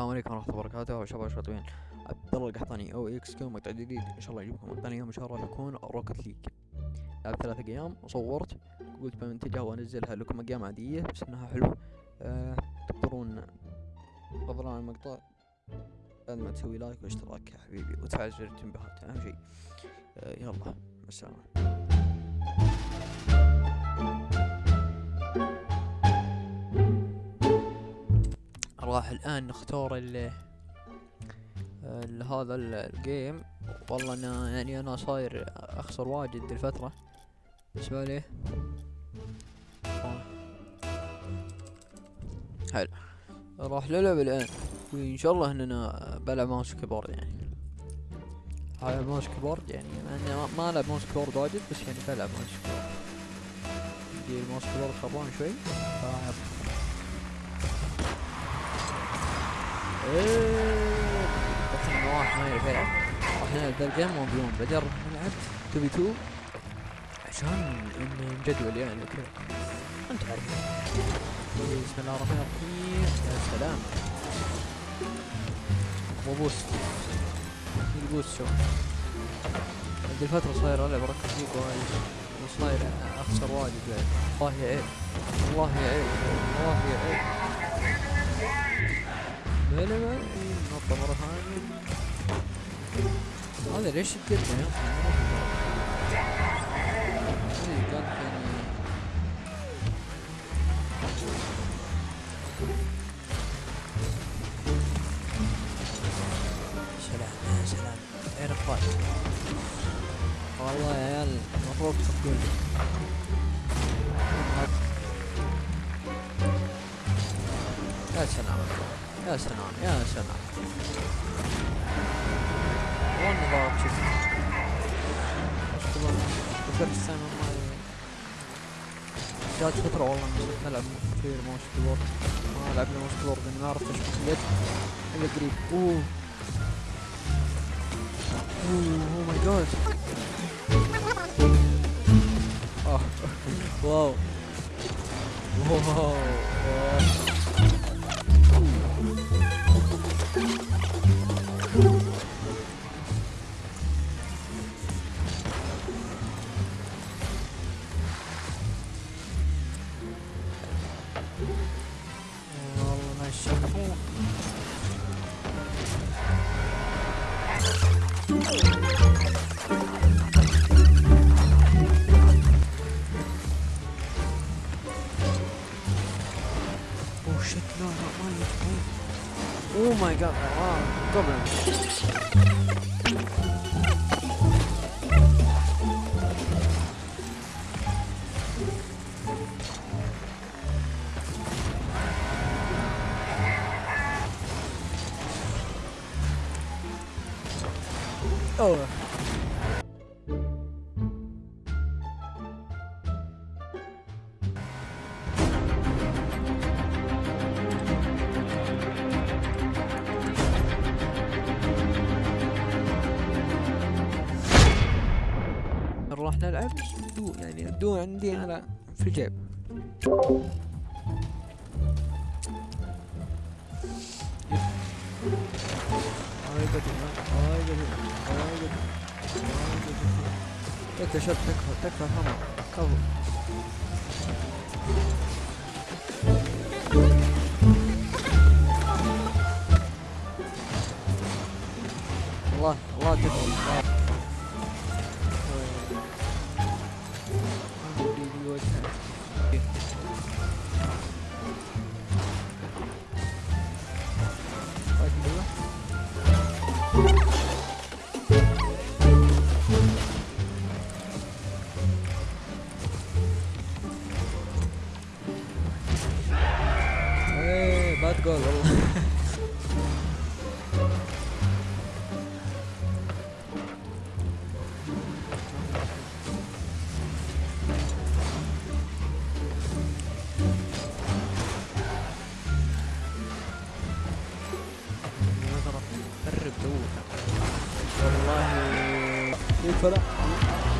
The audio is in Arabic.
عليكم ورحمة الله وبركاته. شباب شاطرين عبد الله القحطاني أو إكس كيو مقطع جديد. إن شاء الله يجيبكم مقطع اليوم إن شاء الله يكون Rocket League لعبت ثلاثة أيام وصورت قلت بمنتجها وأنزلها لكم أيام عادية بس إنها حلوة. أه تقدرون تفضلون المقطع. بعد ما تسوي like واشتراك يا حبيبي وتفعل زر التنبيهات أهم شيء أه يلا مع السلامة. راح الآن نختار ال هذا ال- ال game. والله أنا يعني أنا صاير أخسر واجد الفترة. بالنسبة لي. حلو. راح نلعب الآن. وإن شاء الله إننا بلعب mouse keyboard يعني. هاي mouse keyboard يعني إني ما- ألعب mouse keyboard واجد بس يعني بلعب mouse keyboard عندي الماوس كيبورد خربان شوي. فيب. بس أنا واحد ما يعرف يلعب راح نلعب ذا الجيم وبيوم بعدين راح نلعب 2 في 2 عشان إن نجدول يعني وكذا أنت عارف. بسم الله الرحمن الرحيم يا سلام مو بوست البوست شوف هذه الفترة صاير العب ركض ليج وايد وصاير اخسر واجد بعد والله يا عيب والله يا عيب إيه، نطة مرة ثانية هذا ليش تقدم يا أخي يعني رايك والله يا عيال المفروض تقول يا سلام يا سلام يا سلام. وين نظام شوف. فكرت السنة ما جات فترة والله نزلت نلعب كثير موس كيبورد ما لعبنا موس كيبورد لأني ما عرفت اليد إلا قريب. أوه. أوه اوه ماي جاد واو. واو. ما يشوفون اوه شت لا لا ما يجي اوه ماي أوه. راح نلعب دو يعني الدو عندي هنا في الجيب. götür lan. Alay götür. Alay götür. Alay götür. Tek yaşat tek var tek var ama. Kabul. باد جول والله. والله